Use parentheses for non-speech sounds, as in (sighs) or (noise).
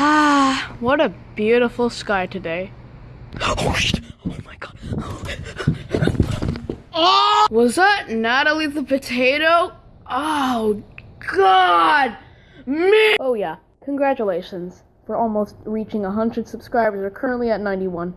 Ah, (sighs) what a beautiful sky today. (gasps) Oh shit! Oh my god! (gasps) Was that Natalie the potato? Oh, God! Me! Oh, yeah. Congratulations for almost reaching 100 subscribers. We're currently at 91.